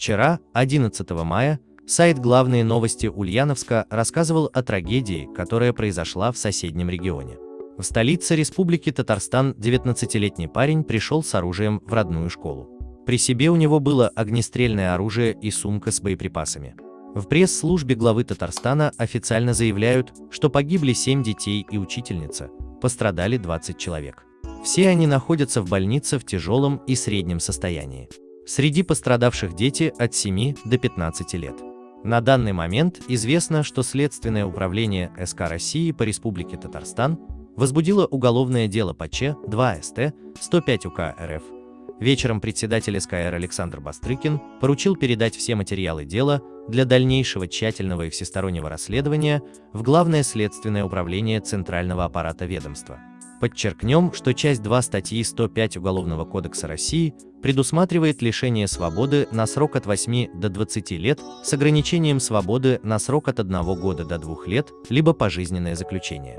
Вчера, 11 мая, сайт «Главные новости Ульяновска» рассказывал о трагедии, которая произошла в соседнем регионе. В столице Республики Татарстан 19-летний парень пришел с оружием в родную школу. При себе у него было огнестрельное оружие и сумка с боеприпасами. В пресс-службе главы Татарстана официально заявляют, что погибли 7 детей и учительница, пострадали 20 человек. Все они находятся в больнице в тяжелом и среднем состоянии. Среди пострадавших дети от 7 до 15 лет. На данный момент известно, что Следственное управление СК России по Республике Татарстан возбудило уголовное дело по Ч2 СТ 105 УК РФ. Вечером председатель СКР Александр Бастрыкин поручил передать все материалы дела для дальнейшего тщательного и всестороннего расследования в Главное следственное управление Центрального аппарата ведомства. Подчеркнем, что часть 2 статьи 105 Уголовного кодекса России предусматривает лишение свободы на срок от 8 до 20 лет с ограничением свободы на срок от 1 года до 2 лет, либо пожизненное заключение.